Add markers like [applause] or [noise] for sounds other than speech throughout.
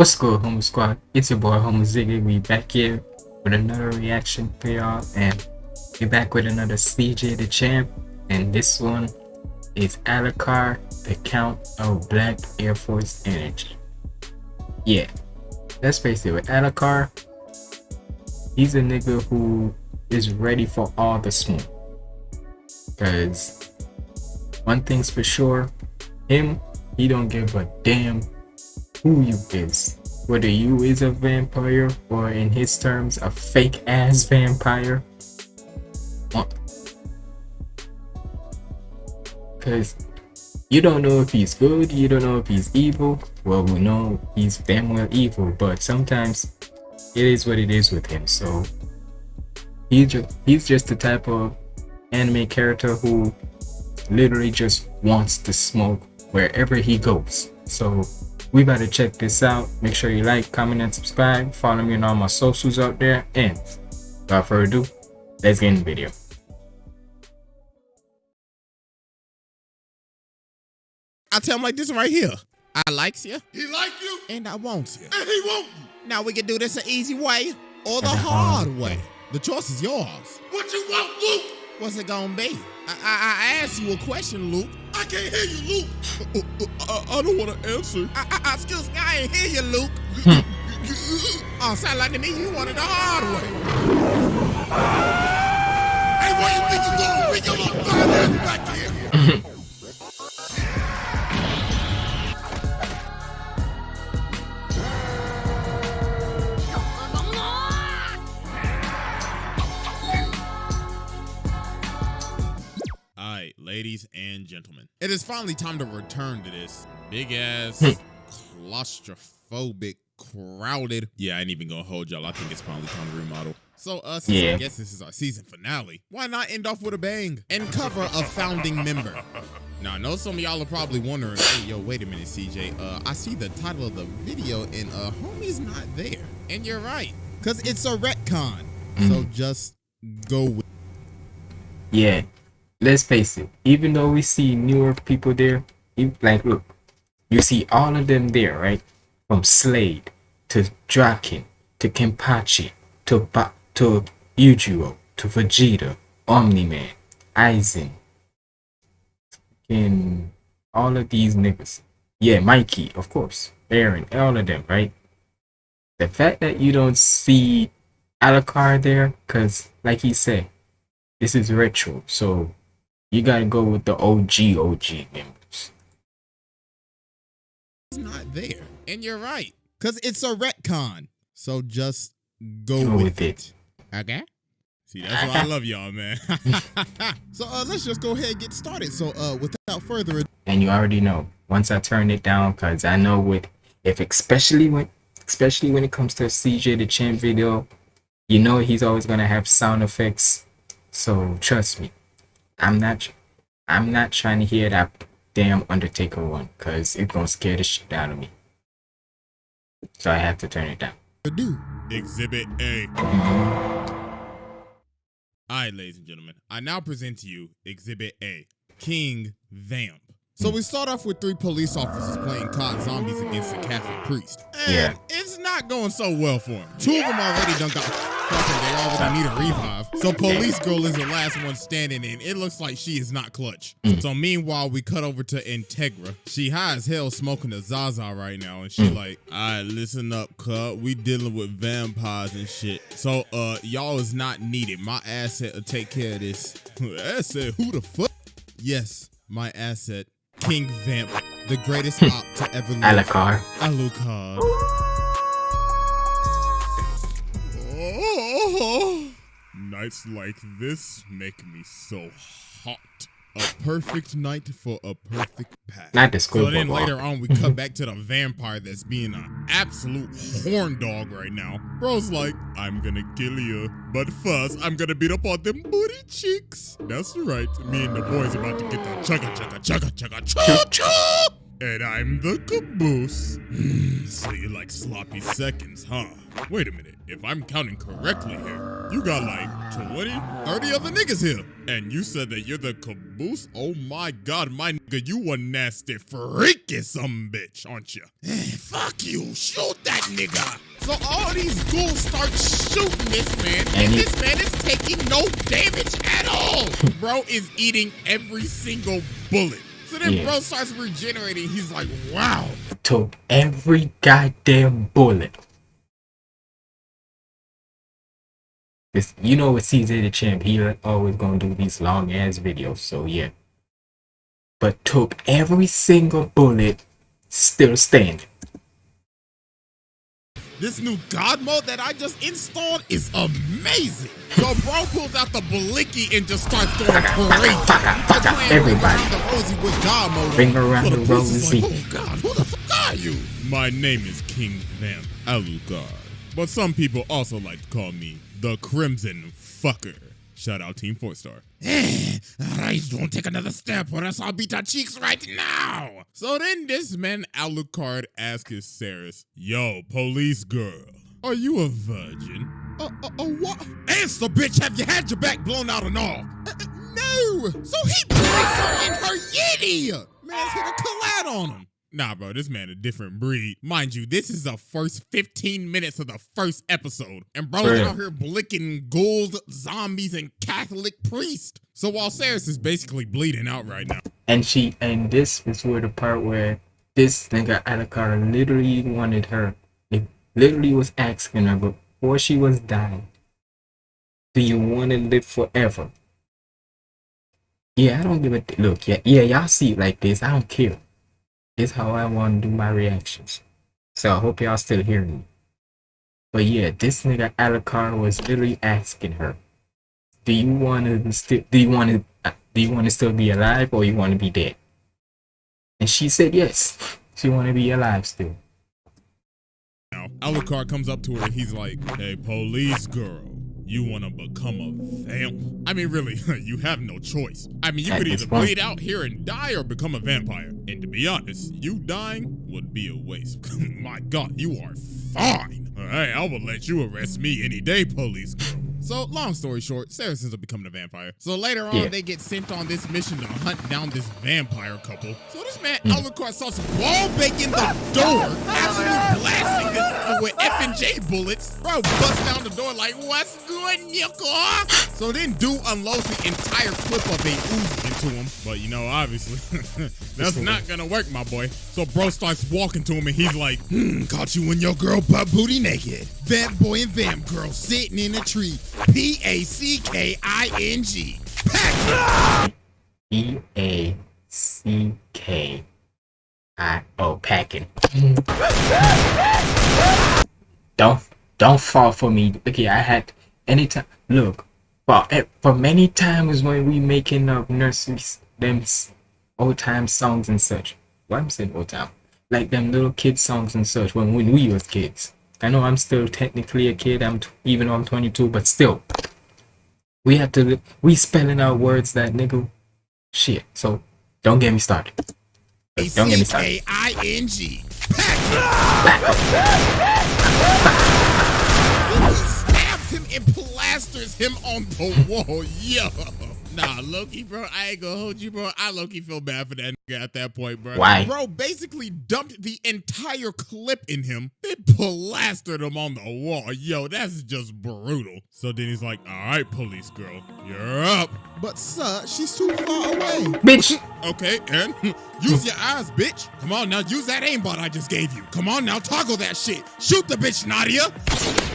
What's good, Homo Squad? It's your boy Homo Ziggy. We back here with another reaction for y'all, and we back with another CJ the Champ, and this one is Alucard, the Count of Black Air Force Energy. Yeah, let's face it, with Alucard, he's a nigga who is ready for all the smoke. Cause one thing's for sure, him, he don't give a damn who you is. Whether you is a vampire or in his terms a fake ass vampire. Uh, Cause you don't know if he's good, you don't know if he's evil. Well we know he's damn well evil, but sometimes it is what it is with him. So he's just he's just the type of anime character who literally just wants to smoke wherever he goes. So we better check this out. Make sure you like, comment, and subscribe. Follow me on all my socials out there. And without further ado, let's get in the video. I tell him like this right here. I likes you. He like you and I wants you. and he want you. Now we can do this the easy way or the hard way. The choice is yours. What you want, Luke? What's it gonna be? I, I, I asked you a question, Luke. I can't hear you, Luke. Uh, uh, I, I don't want to answer. I, I, excuse me, I ain't hear you, Luke. [laughs] oh, sound like to me you wanted the hard way. Hey, where you think you going? Bring your little fine ass back here. [laughs] ladies and gentlemen. It is finally time to return to this big ass, claustrophobic, crowded. Yeah, I ain't even gonna hold y'all. I think it's finally time to remodel. So, uh, since Yeah. I guess this is our season finale, why not end off with a bang and cover a founding member? Now, I know some of y'all are probably wondering, hey, yo, wait a minute, CJ. Uh, I see the title of the video and uh, homie's not there. And you're right, because it's a retcon. So just go with Yeah, let's face it. Even though we see newer people there, like look, you see all of them there, right? From Slade to Draken to Kenpachi to ba- to Yujiro to Vegeta, Omni Man, Aizen, and all of these niggas. Yeah, Mikey, of course, Eren, all of them, right? The fact that you don't see Alucard there, cause like he said, this is retro, so you gotta go with the OG OG members. It's not there. And you're right. Because it's a retcon. So just go, Go with, with it. Okay? See, that's why I love y'all, man. [laughs] [laughs] so uh, let's just go ahead and get started. So uh, without further ado, And you already know once I turn it down, cause I know with if especially when especially when it comes to CJ the Champ video, you know he's always gonna have sound effects. So trust me, I'm not I'm not trying to hear that damn Undertaker one, cause it's gonna scare the shit out of me. So I have to turn it down. do Exhibit A. All right, ladies and gentlemen, I now present to you Exhibit A King Vamp. So we start off with three police officers playing COD zombies against a Catholic priest. And Yeah. it's not going so well for him. Two of them already done got fucking, they already need a revive. So police girl is the last one standing and it looks like she is not clutch. So meanwhile, we cut over to Integra. She high as hell smoking a Zaza right now and she like, all right, listen up, cut. We dealing with vampires and shit. So uh, y'all is not needed. My asset will take care of this. [laughs] asset? Who the fuck? Yes, my asset. King Vamp, the greatest [laughs] op to ever live. Alucard. Alucard. Nights like this make me so hot. A perfect night for a perfect pack. Not the So then later on, we cut back to the [laughs] vampire that's being an absolute horn dog right now. Bro's like, I'm gonna kill you, but first I'm gonna beat up on them booty cheeks. That's right, me and the boys about to get the chugga chugga chugga chugga chugga chugga. And I'm the caboose. [sighs] So you like sloppy seconds, huh? Wait a minute. If I'm counting correctly here, you got like 20, 30 other niggas here. And you said that you're the caboose? Oh my god, my nigga, you a nasty freaky some bitch, aren't you? [sighs] Fuck you. Shoot that nigga. So all these ghouls start shooting this man, And this man is taking no damage at all. [laughs] bro is eating every single bullet. So then Yeah. bro starts regenerating. He's like, wow. Took every goddamn bullet. This, you know, with CJ the champ, he always gonna do these long ass videos. So yeah. But took every single bullet, still standing. This new God mode that I just installed is amazing. So bro pulls out the blicky and just starts going crazy. Just playing Everybody. Ring Around the rosy with God mode. Ring around So the police is rosy. Like, oh God, who the fuck are you? My name is King Vamp Alucard. But some people also like to call me the Crimson Fucker. Shout out Team Four Star. Alright, don't take another step or else I'll beat your cheeks right now. So then this man Alucard asks his Seras, Yo, police girl, are you a virgin? Uh, uh, uh, what? Answer, bitch, have you had your back blown out and all? Uh, uh, no! So he placed her in her yitty! Man's hit a collide on him. Nah, bro, this man a different breed. Mind you, this is the first 15 minutes of the first episode. And bro's Bruh. out here blicking ghouls, zombies, and Catholic priest. So while Seras is basically bleeding out right now, And she, and this is where the part where this nigga Alucard literally wanted her. He literally was asking her before she was dying, "Do you want to live forever?" Yeah, I don't give a look. Yeah, yeah, y'all see it like this. I don't care. This how I want to do my reactions. So I hope y'all still hearing me. But yeah, this nigga Alucard was literally asking her, "Do you want to still? Do you want to? Do you want to still be alive, or you want to be dead?" And she said yes. She want to be alive still. now Alucard comes up to her and he's like, Hey, police girl, you want to become a vamp? I mean, really, [laughs] you have no choice. I mean, you At could either point. bleed out here and die or become a vampire. And to be honest, you dying would be a waste. [laughs] My God, you are fine. All right, I will let you arrest me any day, police girl. So, long story short, Sarah ends up becoming a vampire. So later on, Yeah. they get sent on this mission to hunt down this vampire couple. So this man, Mm. Alucard, starts wall banging the door, absolutely blasting this with F and J bullets. Bro, bust down the door like, what's good, nigga? So then dude unloads the entire clip of a Uzi into him. But you know, obviously, [laughs] that's not gonna work, my boy. So bro starts walking to him and he's like, Hmm, caught you and your girl butt booty naked. Vamp boy and vamp girl sitting in a tree. P A C K I N G. Pack. E A C K I O packing. Don't don't fall for me. Okay, I had anytime. Look, for eh, for many times when we making up nurseries, them old time songs and such. Why I'm saying old time, like them little kid songs and such. When when we was kids. I know I'm still technically a kid. I'm t- even though I'm 22, but still, we have to we spelling out words that nigga shit. So don't get me started. Don't get me started. C K I N G. [laughs] He stabs him and plasters him on the wall. [laughs] Yo. Nah, Loki, bro, I ain't gonna hold you, bro. I Loki feel bad for that nigga at that point, bro. Why? Bro basically dumped the entire clip in him, then plastered him on the wall. Yo, that's just brutal. So then he's like, all right, police girl, you're up. But sir, she's too far away. Bitch, Okay, and [laughs] use your eyes, bitch. Come on now, use that aimbot I just gave you. Come on now, toggle that shit. Shoot the bitch, Nadia.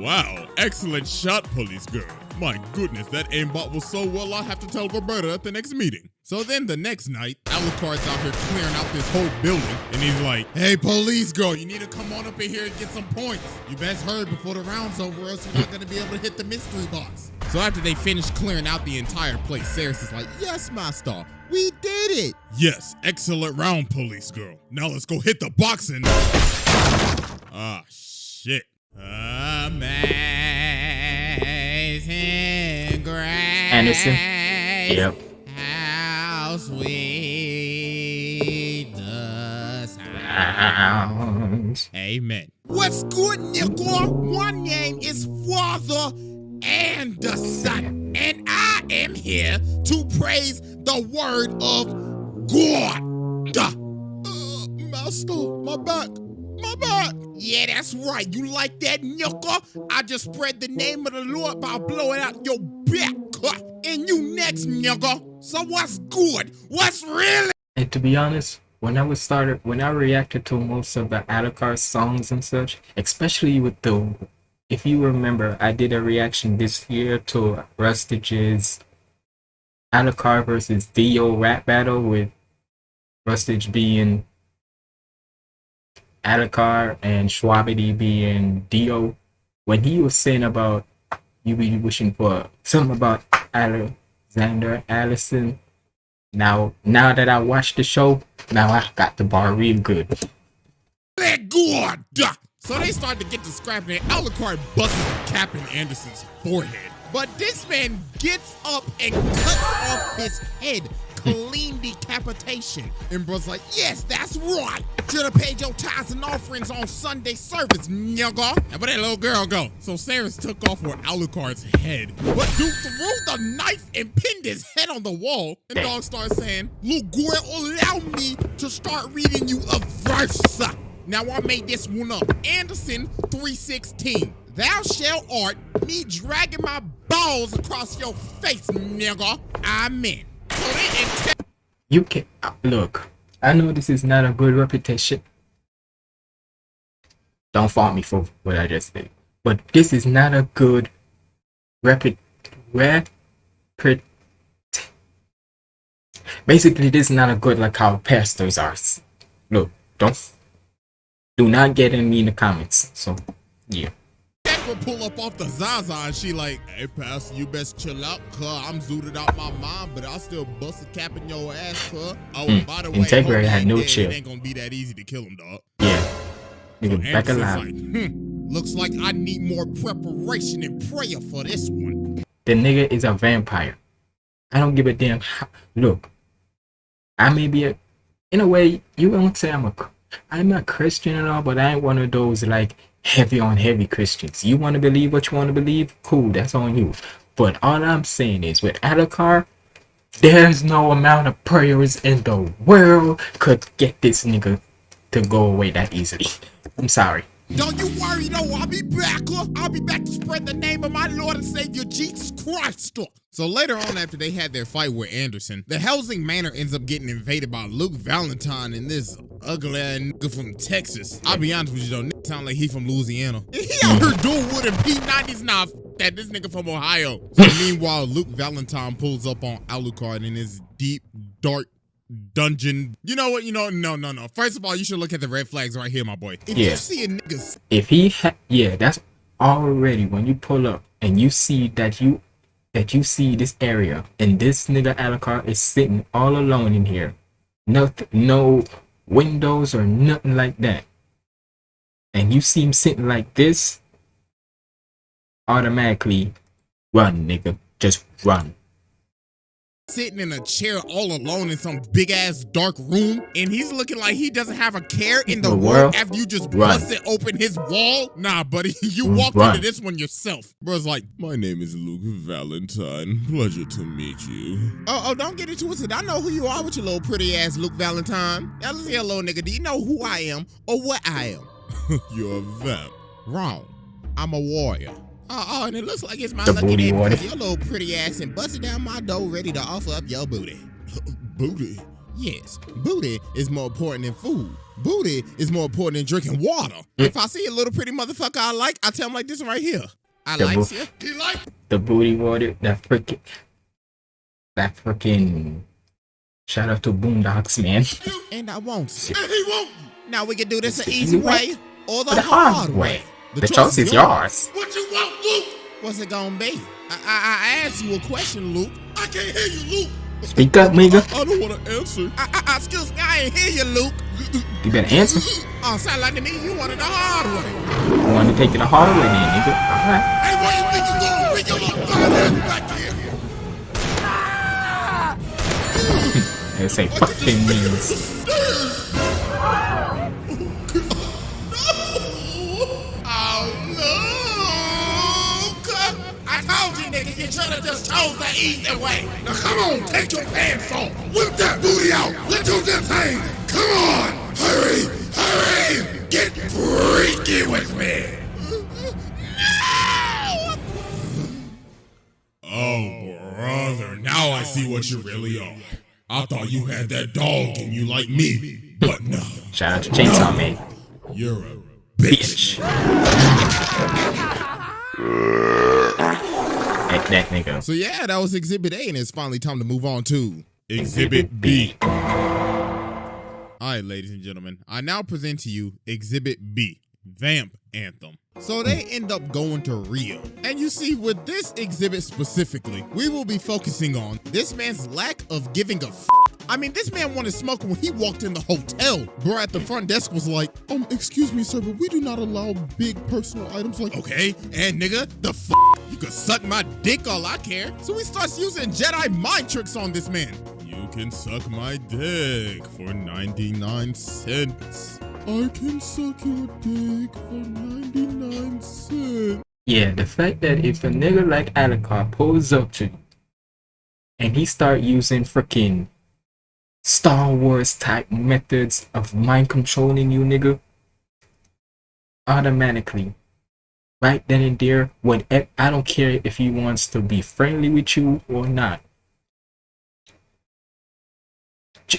Wow, excellent shot, police girl. My goodness, that aimbot was so well I'll have to tell Roberta at the next meeting. So then the next night, Alucard's out here clearing out this whole building, and he's like, Hey, police girl, you need to come on up in here and get some points. You best hurry before the round's over, else you're not gonna be able to hit the mystery box. So after they finish clearing out the entire place, Seras is like, Yes, master, we did it. Yes, excellent round, police girl. Now let's go hit the box and. Ah, shit. Amazing grace. Anderson. Yep. How sweet sounds. Amen. What's good, nigga? My name is Father Anderson, and I am here to praise the word of God. Uh, master, my back, Yeah, that's right. You like that, nigga? I just spread the name of the Lord by blowing out your back. And you next, nigga. So what's good? What's really? And to be honest, when I was started, when I reacted to most of the Alucard songs and such, especially with the, if you remember, I did a reaction this year to Rustage's Alucard versus Dio rap battle with Rustage being Alucard and Shwabadi being Dio. When he was saying about you be wishing for something about Alexander Allison now, now that I watched the show, now I got the bar real good. So they start to get to scrapping and Alucard busts a cap in Anderson's forehead. But this man gets up and cuts off his head clean decapitation. And bro's like, yes, that's right. Should have paid your tithes and offerings on Sunday service, nigga. And where that little girl go? So Sarah's took off with Alucard's head. But Duke threw the knife and pinned his head on the wall. And Dog starts saying, Gore, allow me to start reading you a verse. Now I made this one up. Anderson 316. Thou shalt art me dragging my balls across your face, nigga. Amen. You can uh, look. I know this is not a good reputation. Don't fault me for what I just did, but this is not a good reput reput. Basically, this is not a good like how pastors are. Look, don't do not get in me in the comments. So, yeah pull up off the Zaza and she like, hey, Pastor, you best chill out, cuz I'm zooted out my mind, but I still bust a cap in your ass, cuz. Oh, mm. by the way, Integra had no chill. It ain't gonna be that easy to kill him, dog. Yeah. Nigga, so back alive. Like, hmm, looks like I need more preparation and prayer for this one. The nigga is a vampire. I don't give a damn. How, look, I may be a, in a way, you won't say I'm a, I'm a Christian and all, but I ain't one of those like heavy on heavy Christians. You want to believe what you want to believe? Cool, that's on you. But all I'm saying is with Alucard, there's no amount of prayers in the world could get this nigga to go away that easily. I'm sorry. Don't you worry though, I'll be back. I'll be back to spread the name of my Lord and Savior Jesus Christ. So later on after they had their fight with Anderson, the Hellsing Manor ends up getting invaded by Luke Valentine and this ugly ass nigga from Texas. I'll be honest with you though, nigga sound like he from Louisiana. [laughs] He out here doing wood and P90s now that this nigga from Ohio. [laughs] So meanwhile, Luke Valentine pulls up on Alucard in his deep, dark dungeon. You know what? You know, no, no, no. First of all, you should look at the red flags right here, my boy. If yeah. you see a nigga, if he, yeah, that's already when you pull up and you see that you that you see this area and this nigga Alucard is sitting all alone in here. Nothing, no windows or nothing like that. And you see him sitting like this, automatically run, nigga. Just run sitting in a chair all alone in some big ass dark room and he's looking like he doesn't have a care in the, the world, after you just Run. busted open his wall? Nah, buddy, [laughs] you mm, walked Run. into this one yourself. Bro's like, my name is Luke Valentine. Pleasure to meet you. Oh, oh, don't get it twisted. I know who you are with your little pretty ass Luke Valentine. Now listen here, little nigga. Do you know who I am or what I am? [laughs] You're a vamp. Wrong. I'm a warrior. Oh, oh, and it looks like it's my the lucky day because your little pretty ass and busted down my door ready to offer up your booty. [laughs] booty? Yes, booty is more important than food. Booty is more important than drinking water. Mm. If I see a little pretty motherfucker I like, I tell him like this right here. I like you. He like the booty water. That freaking, that freaking. Shout out to Boondocks, man. And I won't. And he won't. Now we can do this the easy way or the, the hard, hard way. way. The, the choice, choice, is yours. What you want, Luke? What's it gonna be? I, I, I asked you a question, Luke. I can't hear you, Luke. Speak up, nigga. I, I don't want to answer. I, I, excuse me, I ain't hear you, Luke. You better answer. [laughs] Oh, sound like to me you wanted the hard way. You want to take it the hard way, then, nigga. All right. Hey, where you think you going? Bring your little fat back here. [laughs] they say fucking means. [laughs] You should have just chose the easy way. Now come on, take your pants off. Whip that booty out. Let your do this thing. Come on. Hurry, hurry. Get freaky with me. Oh, brother. Now I see what you really are. I thought you had that dog in you like me, but no. Shout out to Chainsaw Man. You're a bitch. Bitch. That, nigga. So yeah, that was Exhibit A, and it's finally time to move on to Exhibit B. All right, ladies and gentlemen, I now present to you Exhibit B, Vamp Anthem. So they end up going to Rio. And you see, with this exhibit specifically, we will be focusing on this man's lack of giving a f. I mean, this man wanted smoke when he walked in the hotel. Bro at the front desk was like, um, excuse me, sir, but we do not allow big personal items like, okay, and nigga, the f you can suck my dick all I care. So he starts using Jedi mind tricks on this man. You can suck my dick for 99 cents. I can suck your dick for 99 cents. Yeah, the fact that if a nigga like Alucard pulls up to you and he start using freaking Star Wars type methods of mind controlling you, nigga, automatically, right then and there, when I don't care if he wants to be friendly with you or not.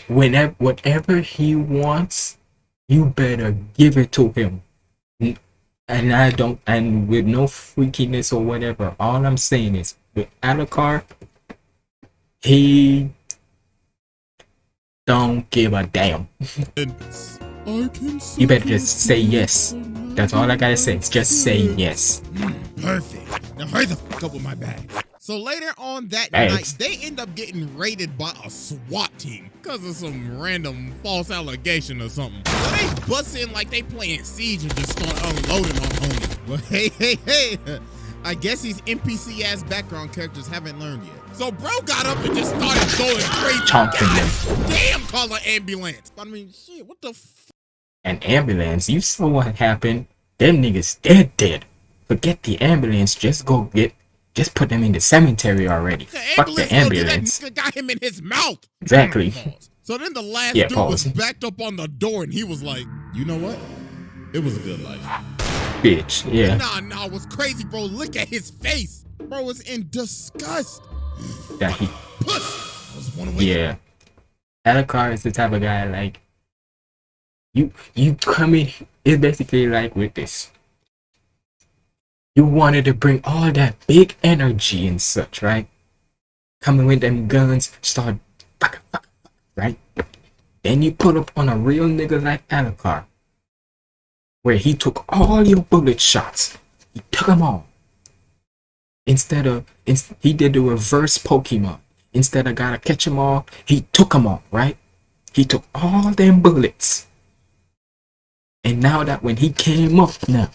Whenever, whatever he wants, you better give it to him mm, and I don't, and with no freakiness or whatever. All I'm saying is, with Alucard, he don't give a damn. you better just say yes. That's all I gotta say. Just say yes. Mm, perfect. Now hurry the fuck up with my bag. So later on that Thanks. night, they end up getting raided by a SWAT team because of some random false allegation or something. So they bust in like they playing Siege and just start unloading on homie. [laughs] But hey, hey, hey, I guess these NPC ass background characters haven't learned yet. So bro got up and just started going crazy. Chomping God damn, call an ambulance. I mean, shit, what the f- An ambulance. You saw what happened. Them niggas dead, dead. Forget the ambulance. Just go get. Just put them in the cemetery already. The Fuck the ambulance. That got him in his mouth. Exactly. So then the last Yeah, dude pause. was backed up on the door and he was like, you know what? It was a good life. Bitch. Yeah. Nah, nah, was crazy, bro. Look at his face. Bro was in disgust. That he. Puss. I was one away. Yeah. Alucard is the type of guy like you you come in it's basically like with this. You wanted to bring all that big energy and such, right? Coming with them guns, start right? Then you put up on a real nigga like Alucard, where he took all your bullet shots. He took them all. Instead of, he did the reverse Pokemon. Instead of gotta catch them all, he took them all, right? He took all them bullets. And now that when he came up now,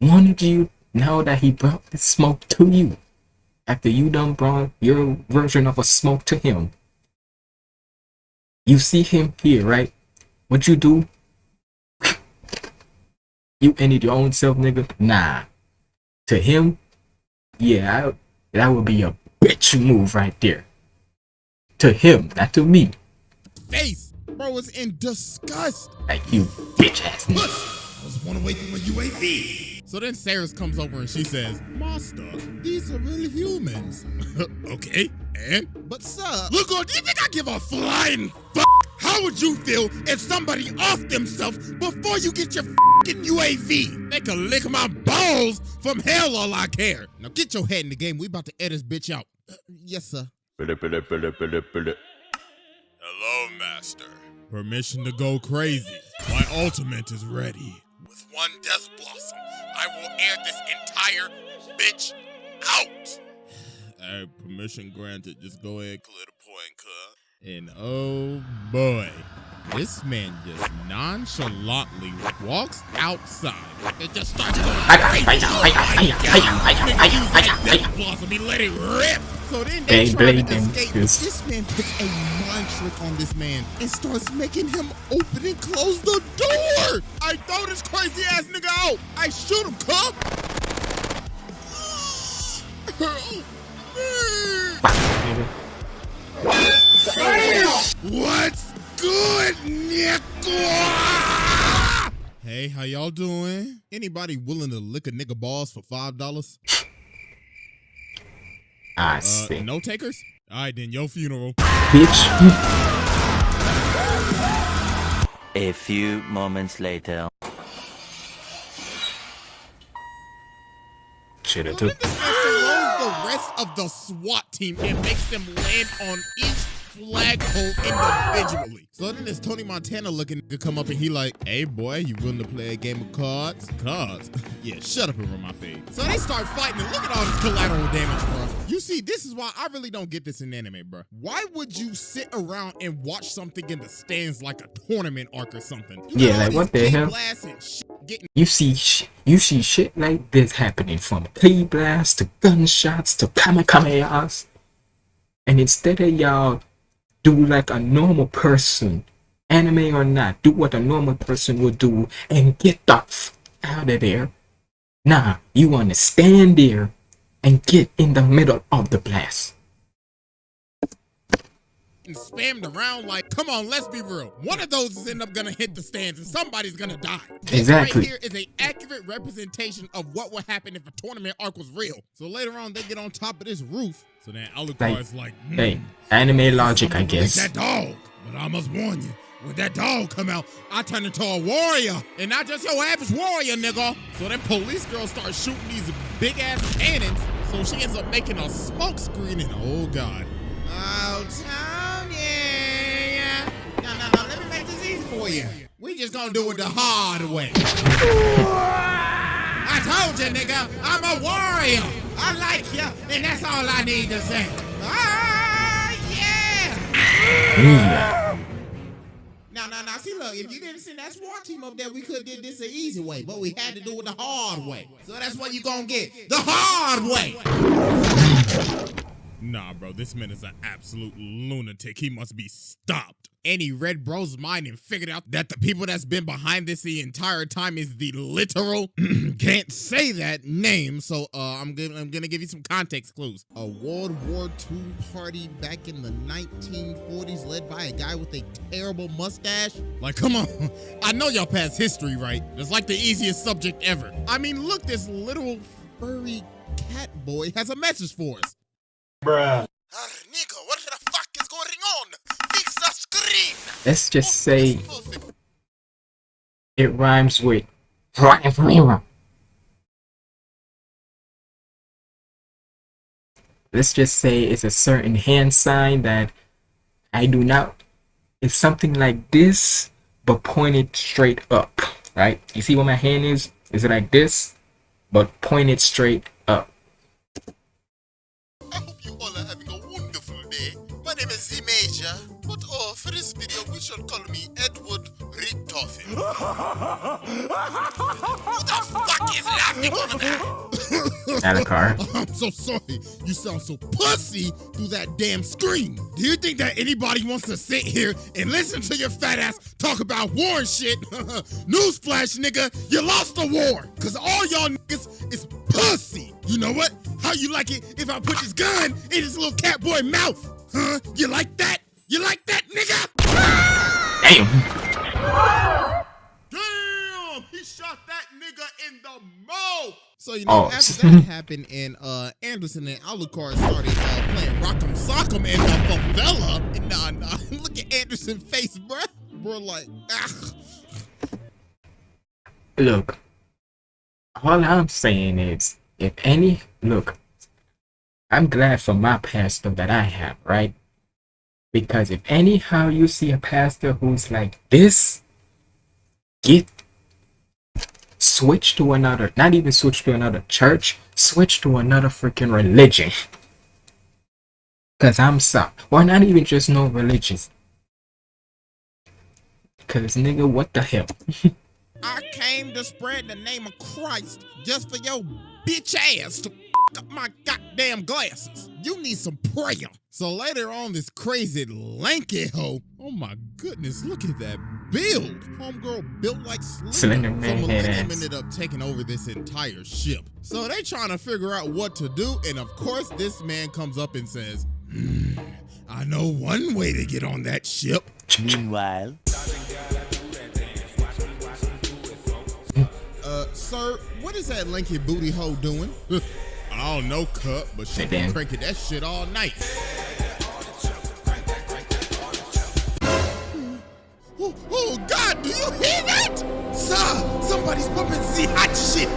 wanted you, now that he brought the smoke to you, after you done brought your version of a smoke to him, you see him here, right? What you do? you ended your own self, nigga? Nah. To him, yeah, I, that would be a bitch move right there. To him, not to me. Face. Bro was in disgust. Like you bitch ass nigga. I was one away from a UAV. So then Sarah comes over and she says, Master, these are real humans. [laughs] okay, and? But sir, Look, on, do you think I give a flying fuck? How would you feel if somebody off themselves before you get your fucking UAV? they can lick my balls from hell all I care. Now get your head in the game. We about to edit this bitch out. Uh, yes, sir. Hello, Master. Permission to go crazy. My ultimate is ready. With one death blossom, I will air this entire bitch out. All right, permission granted. Just go ahead, clear the point, cuz. And oh boy, this man just nonchalantly walks outside and just starts going. Blossom, he let it rip. So then they try to escape. This man puts a mind trick on this man and starts making him open and close the door. I throw this crazy ass nigga out. I shoot him, cop. [gasps] what? Good, nigga? Hey, how y'all doing? Anybody willing to lick a nigga balls for five dollars? I Uh, see. no takers? All right, then your funeral. Bitch. A few moments later. Should have So took. then this man the rest of the SWAT team and makes them land on each flagpole individually. So then this Tony Montana looking to come up and he like, hey boy, you willing to play a game of cards? Cards? [laughs] yeah, shut up and run my face. So they start fighting and look at all this collateral damage, bro. You see, this is why I really don't get this in anime, bro. Why would you sit around and watch something in the stands like a tournament arc or something? You Yeah, like, what the hell? blasts and shit getting You see, sh- you see shit like this happening from plea blasts to gunshots to kamikazes, and instead of y'all do like a normal person, anime or not, do what a normal person would do and get the f- out of there. Now, you want to stand there and get in the middle of the blast. and spammed around like, come on, let's be real. One of those is end up gonna hit the stands and somebody's gonna die. This Exactly. right here is a accurate representation of what would happen if a tournament arc was real. So later on, they get on top of this roof. So then Alucard Like, is like, hmm, Hey, anime logic, I guess. That dog. But I must warn you, when that dog come out, I turn into a warrior. And not just your average warrior, nigga. So then police girl starts shooting these big ass cannons. So she ends up making a smoke screen and oh god. Oh, Tony. No, no, no, let me make this easy for you. We just gonna do it the hard way. [laughs] I told you, nigga, I'm a warrior. I like you, and that's all I need to say. Ah, yeah. Yeah. Now, now, now, see, look, if you didn't send that SWAT team up there, we could have did this the easy way, but we had to do it the hard way. So that's what you gonna get, the hard way. Nah, bro, this man is an absolute lunatic. He must be stopped. And he read bro's mind and figured out that the people that's been behind this the entire time is the literal [clears throat] can't say that name. So uh, I'm gonna I'm gonna give you some context clues. A World War II party back in the 1940s, led by a guy with a terrible mustache. Like, come on, [laughs] I know y'all past history, right? It's like the easiest subject ever. I mean, look, this little furry cat boy has a message for us. Ah, nigga, what the fuck is going on? Fix the screen! Let's just say it rhymes with let's just say it's a certain hand sign that I do not it's something like this but pointed straight up right? You see where my hand is? Is it like this but pointed straight name is Z Major, but oh, for this video, we should call me Edward Richtofen. [laughs] Who the fuck is laughing over there? Alucard. [laughs] I'm so sorry. You sound so pussy through that damn screen. Do you think that anybody wants to sit here and listen to your fat ass talk about war and shit? [laughs] Newsflash, nigga, you lost the war. Cause all y'all niggas is pussy. You know what? How you like it if I put this gun in this little cat boy mouth? Huh? You like that? You like that, nigga? Damn. Damn! He shot that nigga in the mouth. So you know, Oh. after that happened, and uh, Anderson and Alucard started uh, playing Rock'em Sock'em in the favela. And nah, nah, [laughs] look at Anderson's face, bruh. Bro, like, ah. Look, all I'm saying is, if any, look, I'm glad for my pastor that I have, right? Because if anyhow you see a pastor who's like this, get switch to another, not even switch to another church, switch to another freaking religion. Cause I'm sorry, Why not even just no religions. Cause nigga, what the hell? [laughs] I came to spread the name of Christ just for your bitch ass to f- up my goddamn glasses. You need some prayer. So later on, this crazy lanky hoe. Oh my goodness, look at that build. Homegirl built like Slender. Slender so Man head Millennium ass. ended up taking over this entire ship. So they trying to figure out what to do, and of course, this man comes up and says, "Hmm, I know one way to get on that ship. Meanwhile, sir, what is that lanky booty hoe doing? [laughs] I don't know, cut, but she been cranking that shit all night. Oh, oh, God, do you hear that? Sir, somebody's pumping the hot shit.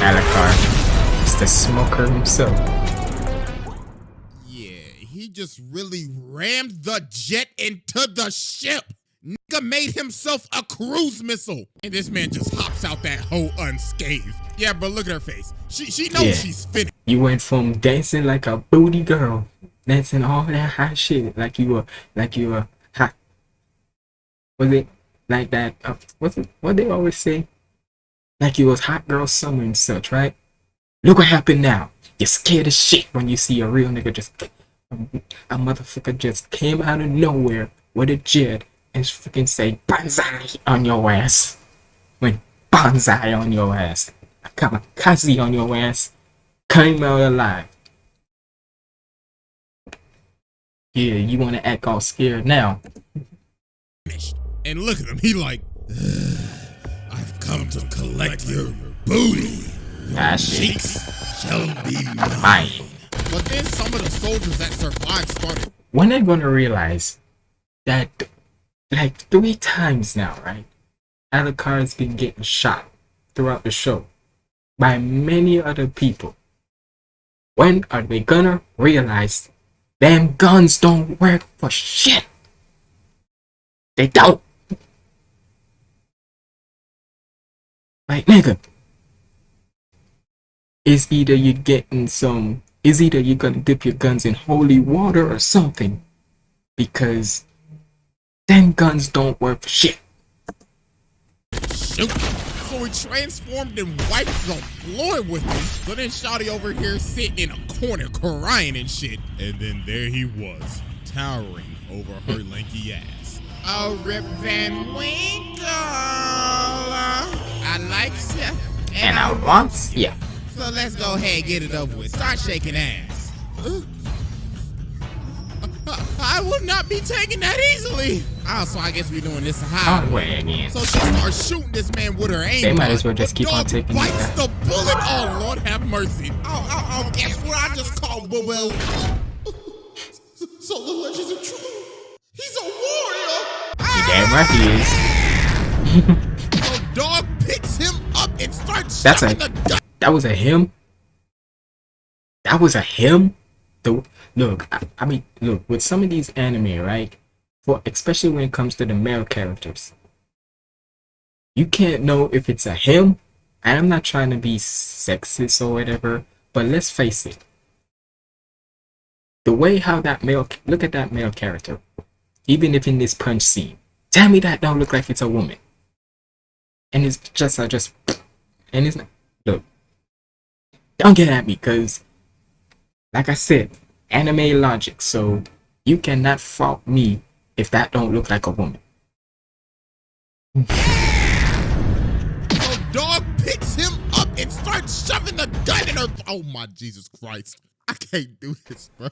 Alucard. It's the smoker himself. Yeah, he just really rammed the jet into the ship. Nigga made himself a cruise missile. And this man just hops out that hole unscathed. Yeah, but look at her face. She she knows Yeah. she's finished. You went from dancing like a booty girl, dancing all that hot shit, like you were, like you were hot. Was it like that? Uh, what's it? What they always say? Like you was hot girl summer and such, right? Look what happened now. You're scared as shit when you see a real nigga just a motherfucker just came out of nowhere with a jet and freaking say banzai on your ass. Went banzai on your ass. Kamikaze on your ass came out alive. Yeah, you want to act all scared now? And look at him. He like, I've come to collect your booty. Ah, shit. Cheeks shall be mine. But then some of the soldiers that survived started. When are gonna realize that, like three times now, right? Alucard's been getting shot throughout the show by many other people. When are they gonna realize them guns don't work for shit? They don't. Like nigga, is either you getting some, is either you're gonna dip your guns in holy water or something, because them guns don't work for shit. Shoot. So he transformed and wiped the floor with him. So then Shotty over here sitting in a corner crying and shit. And then there he was, towering over her hmm. lanky ass. Oh, Rip Van Winkle. I like you. And I want, yeah. So let's go ahead and get it over with. Start shaking ass. I will not be taking that easily. Oh, so I guess we're doing this high. Hard way again. So she starts shooting this man with her aim. They might as well just keep on taking it bites the bullet. Oh Lord, have mercy. Oh, oh, oh, guess what I just called Boo Boo? So the legends are true. He's a warrior. Damn right he is. [laughs] So dog picks him up and starts That's a- the. That was a him. That was a him. The look, I, I mean, look with some of these anime, right? For especially when it comes to the male characters, you can't know if it's a him. And I'm not trying to be sexist or whatever, but let's face it. The way how that male look at that male character, even if in this punch scene, tell me that don't look like it's a woman. And it's just I just and it's not look don't get at me because like i said anime logic so you cannot fault me if that don't look like a woman So dog picks him up and starts shoving the gun in her. Oh my Jesus Christ. I can't do this, bro.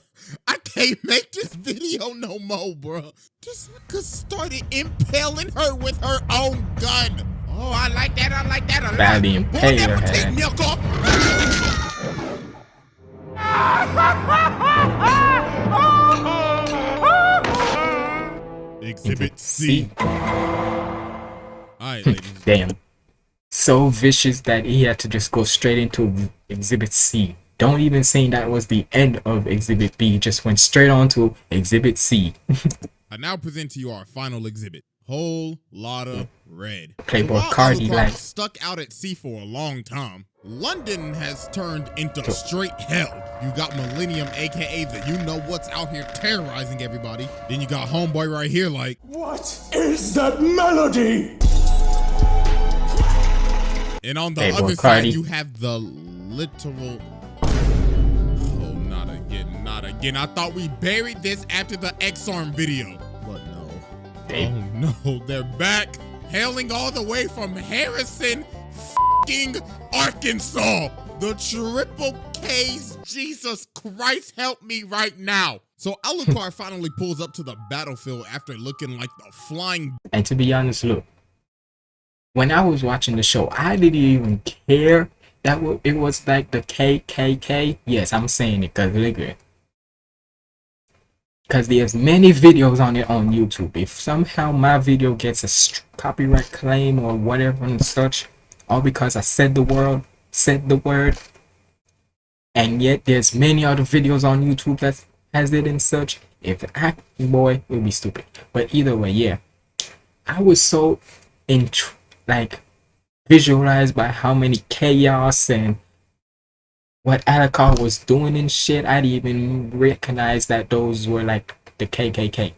I can't make this video no more, bro. This nigga started impaling her with her own gun. Oh, I like that. I like that a lot. Badly Boy, impale that would take milk off. Exhibit C. All right, hmm, ladies. damn so vicious that he had to just go straight into exhibit c don't even say that was the end of exhibit b just went straight on to exhibit c [laughs] I now present to you our final exhibit. Whole lotta hmm. red. Playboy Cardi like- stuck out at sea for a long time. London has turned into straight hell. You got Millennium, aka the you know what's out here terrorizing everybody. Then you got Homeboy right here, like, What is that melody? and on the Playboy other Cardi. side you have the literal. Oh, not again, not again. I thought we buried this after the X-Arm video, but no. They- Oh no, they're back, hailing all the way from Harrison, fing Arkansas. The triple K's. Jesus Christ, help me right now. So Alucard finally pulls up to the battlefield after looking like the flying And to be honest, look, when I was watching the show, I didn't even care that it was like the KKK. Yes, I'm saying it because look Because there's many videos on it on YouTube. If somehow my video gets a copyright claim or whatever and such, all because I said the word, said the word, and yet there's many other videos on YouTube that has it in such. If I, boy, it would be stupid. But either way, yeah. I was so in like visualized by how many chaos and what Alucard was doing and shit. I didn't even recognize that those were like the KKK.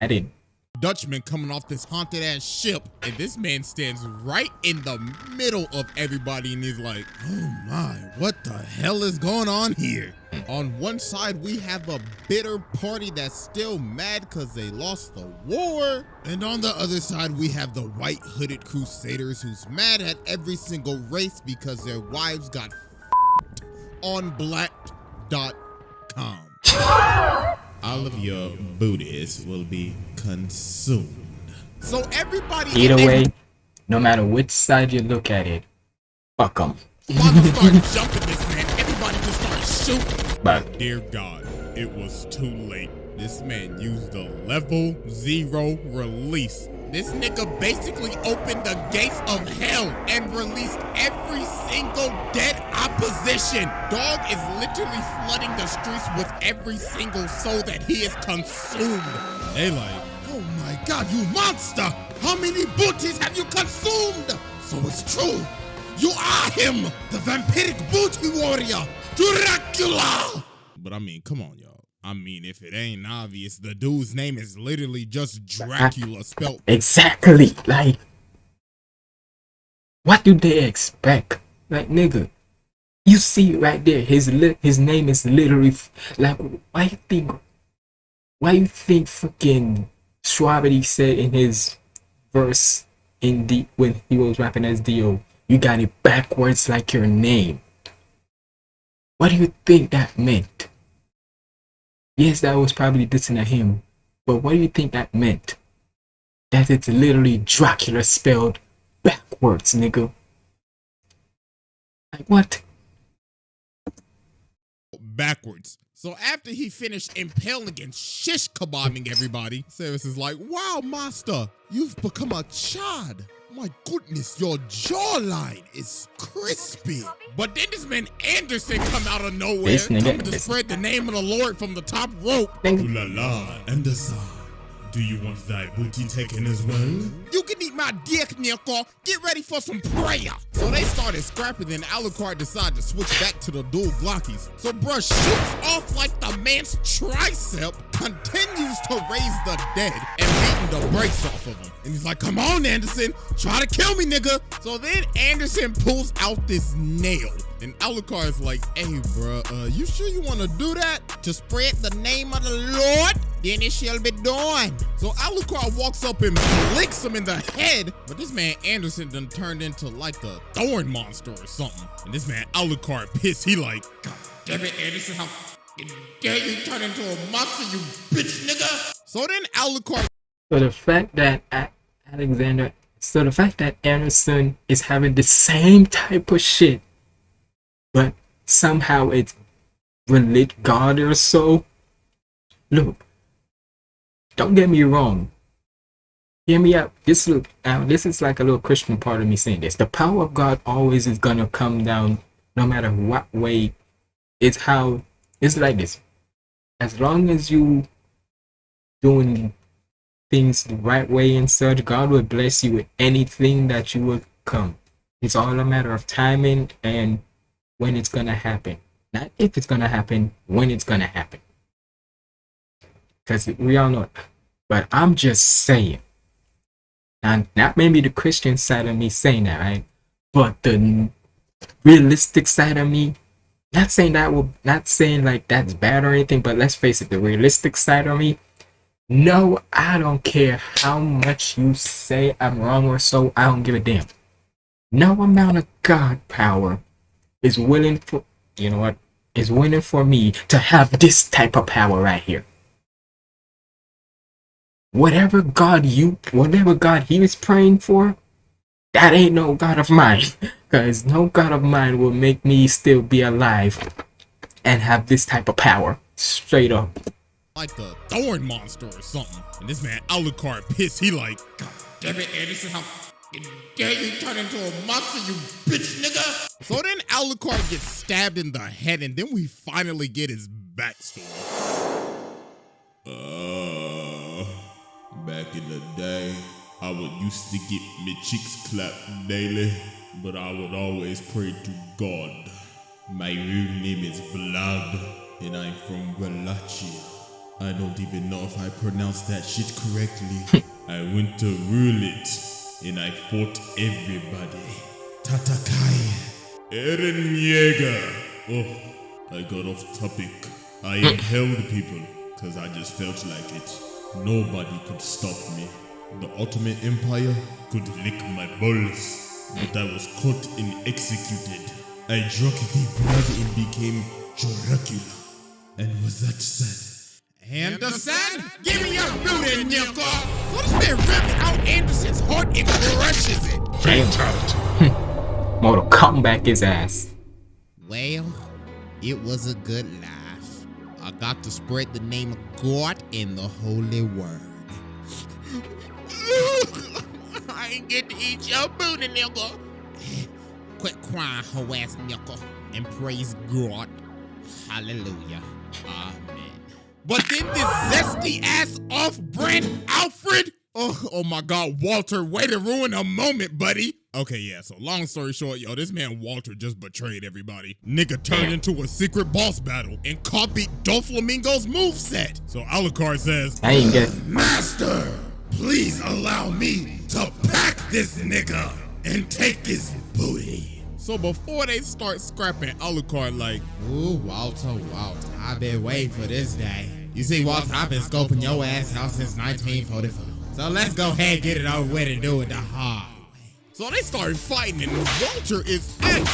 I didn't. Dutchman coming off this haunted ass ship, and this man stands right in the middle of everybody and he's like, Oh my, what the hell is going on here? On one side, we have a bitter party that's still mad because they lost the war. And on the other side, we have the white hooded crusaders who's mad at every single race because their wives got on black.com. [laughs] All of your booties will be consumed. So everybody Either and way, no matter which side you look at it, fuck them. Mama start [laughs] jumping this man. Everybody just start shooting. But Dear God, it was too late. This man used the level zero release. This nigga basically opened the gates of hell and released every single dead opposition. Dog is literally flooding the streets with every single soul that he has consumed. They like, oh my God, you monster! How many booties have you consumed? So it's true. You are him, the vampiric booty warrior, Dracula! But I mean, come on, y'all. I mean, if it ain't obvious, the dude's name is literally just ah, Dracula spelled. exactly, like, what do they expect? Like, nigga, you see right there, his li- his name is literally f- like, why you think, why you think fucking Strawberry said in his verse in the when he was rapping as Dio, you got it backwards like your name. What do you think that meant? Yes, that was probably dissing at him, but what do you think that meant? That it's literally Dracula spelled backwards, nigga. Like what? backwards. So after he finished impaling and shish kebabbing everybody, Samus is like, wow, master, you've become a chad. My goodness, your jawline is crispy. But then this man Anderson come out of nowhere, This nigga coming to spread the name of the Lord from the top rope. Nigga. Ooh la la, Anderson. Do you want thy booty taken as well? You can eat my dick, Nico. Get ready for some prayer. So they started scrapping, then Alucard decided to switch back to the dual Glockies. So bruh shoots off like the man's tricep, continues to raise the dead, and beating the brakes off of him. And he's like, come on, Anderson, try to kill me, nigga. So then Anderson pulls out this nail. And Alucard is like, hey, bruh, uh, you sure you want to do that? To spread the name of the Lord? Then it shall be done. So Alucard walks up and blinks him in the head. But this man Anderson done turned into like a thorn monster or something. And this man Alucard pissed. He like, God damn it, Anderson, how dare you turn into a monster, you bitch nigga? So then Alucard So the fact that Alexander, so the fact that Anderson is having the same type of shit, but somehow it's relate God or so. Look, don't get me wrong. Hear me out. This look now. This is like a little Christian part of me saying this. The power of God always is gonna come down, no matter what way. It's how it's like this. As long as you doing things the right way and such, God will bless you with anything that you will come. It's all a matter of timing and when it's gonna happen. Not if it's gonna happen, when it's gonna happen. Because we all know it. But I'm just saying. And not maybe the Christian side of me saying that, right? But the realistic side of me, not saying that will not saying like that's bad or anything, but let's face it, the realistic side of me, no, I don't care how much you say I'm wrong or so, I don't give a damn. No amount of God power is willing for you know what is willing for me to have this type of power right here. Whatever God you whatever God he was praying for, that ain't no God of mine. [laughs] Cause no God of mine will make me still be alive and have this type of power. Straight up. Like the thorn monster or something. And this man Alucard pissed. He like, God damn it, Anderson, how dare you turn into a monster, you bitch nigga? So then Alucard gets stabbed in the head, and then we finally get his backstory. Uh, back in the day, I would used to get my cheeks clapped daily, but I would always pray to God. My real name is Vlad, and I'm from Wallachia. I don't even know if I pronounced that shit correctly. [laughs] I went to rule it, and I fought everybody. Tatakai. Eren Yeager. Oh, I got off topic. I inhaled people, cause I just felt like it. Nobody could stop me. The Ottoman Empire could lick my balls, but I was caught and executed. I drank the blood and became Dracula. And was that sad? And the sad? Give me your booty, Nilko! So this man rips out Anderson's heart and crushes it. Fatality. [laughs] Mortal Kombat his ass. Well, it was a good life. I got to spread the name of God in the holy word. [laughs] I ain't get to eat your booty, nigga. Quit crying, hoe ass nigga, and praise God. Hallelujah. Amen. But then this zesty ass off brand Alfred. Oh, oh my God, Walter, way to ruin a moment, buddy. Okay, yeah, so long story short, yo, this man Walter just betrayed everybody. Nigga turned into a secret boss battle and copied Doflamingo's moveset. So Alucard says, I ain't get Master, please allow me to pack this nigga and take his booty. So before they start scrapping, Alucard like, Ooh, Walter, Walter, I've been waiting for this day. You see, Walter, I've been scoping your ass out since 1944. So let's go ahead and get it over with and do it the hard way. So they started fighting, and Walter is actually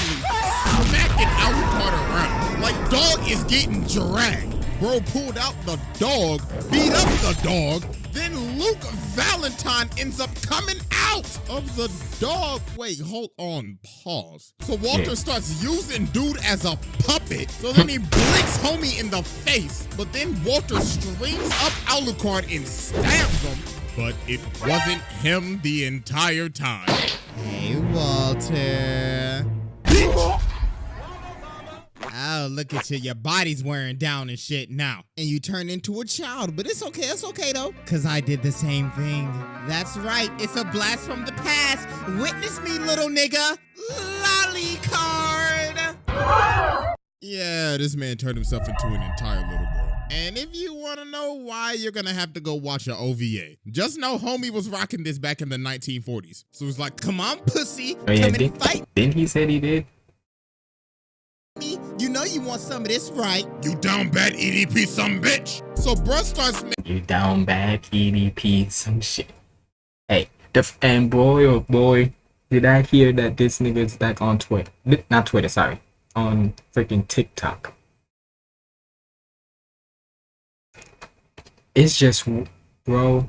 smacking Alucard around. Like dog is getting dragged. Bro pulled out the dog, beat up the dog, then Luke Valentine ends up coming out of the dog. Wait, hold on, pause. So Walter Yeah. starts using dude as a puppet. So then he blinks homie in the face, but then Walter strings up Alucard and stabs him. But it wasn't him the entire time. Hey, Walter. Oh, look at you. Your body's wearing down and shit now. And you turn into a child. But it's okay. It's okay, though. Because I did the same thing. That's right. It's a blast from the past. Witness me, little nigga. Lolly card. Yeah, this man turned himself into an entire little girl. And if you want to know why, you're going to have to go watch a OVA. Just know homie was rocking this back in the 1940s. So it's like, come on, pussy. Oh yeah, come and did, fight didn't he said he did? Me. You know you want some of this, right? You down bad EDP some bitch. So bruh starts You down bad EDP some shit. Hey, the f- and boy oh boy, did I hear that this nigga's back on Twitter? Not Twitter, sorry, on freaking TikTok. It's just, bro,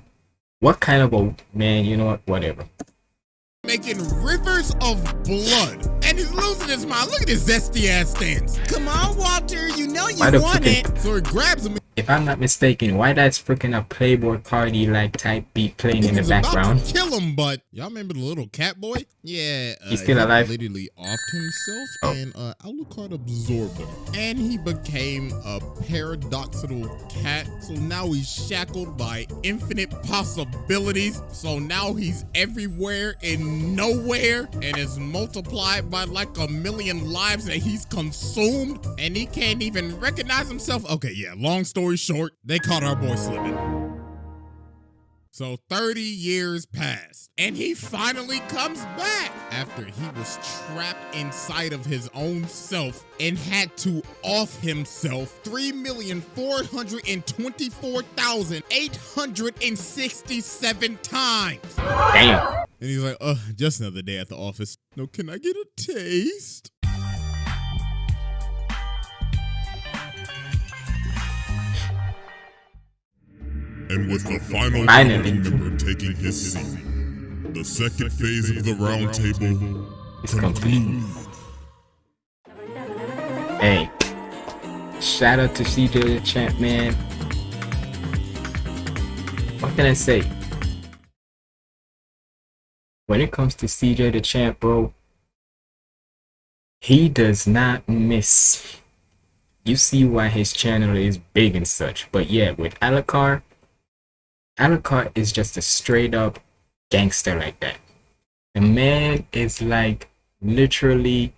what kind of a man? You know what? Whatever. Making rivers of blood. And he's losing his mind. Look at his zesty ass stance. Come on, Walter. You know you Why the want it. So he grabs him. If I'm not mistaken, why that's freaking a Playboi Carti like type beat playing in the He's about background? to kill him, but y'all remember the little cat boy? Yeah, uh, He's still he alive? Literally offed himself, Oh. and uh, Alucard absorbed him, and he became a paradoxical cat. So now he's shackled by infinite possibilities. So now he's everywhere and nowhere, and is multiplied by like a million lives that he's consumed, and he can't even recognize himself. Okay, yeah. Long story short, they caught our boy slipping. So 30 years passed, and he finally comes back after he was trapped inside of his own self and had to off himself 3,424,867 times. Damn. And he's like, uh, just another day at the office. No, can I get a taste? And with the final member taking his seat, the second phase of the round table It's complete. Hey, shout out to CJ the Champ, man. What can I say? When it comes to CJ the Champ, bro, he does not miss. You see why his channel is big and such. But yeah, with Alucard, Alucard is just a straight up gangster like that. The man is like literally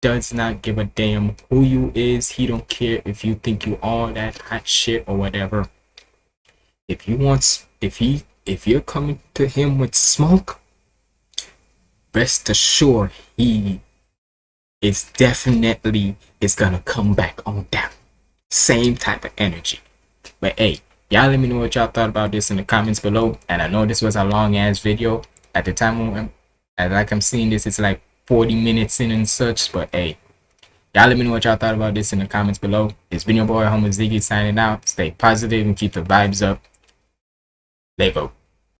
does not give a damn who you is. He don't care if you think you all that hot shit or whatever. If you want, if he, if you're coming to him with smoke, rest assured he is definitely is gonna come back on down. Same type of energy. But hey, y'all let me know what y'all thought about this in the comments below. And I know this was a long ass video. At the time when and like I'm seeing this, it's like 40 minutes in and such. But hey, y'all let me know what y'all thought about this in the comments below. It's been your boy Homer Ziggy signing out. Stay positive and keep the vibes up. Lego.